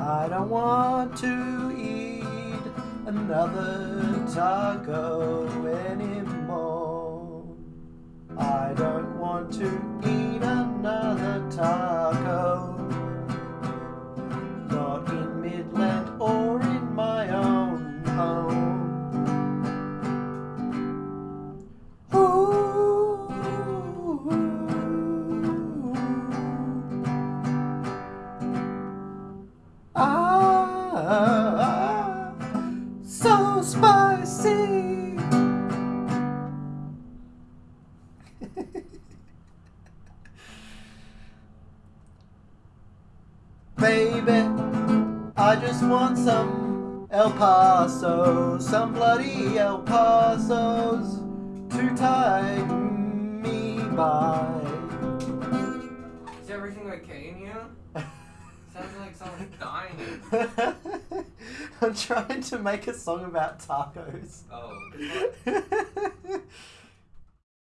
I don't want to eat another taco anymore. I don't want to eat another taco. Ooh. Ah, so spicy. Baby, I just want some El Paso, some bloody El Pasos to tie me by. Is everything okay in you? Sounds like someone's dying. I'm trying to make a song about tacos. Oh.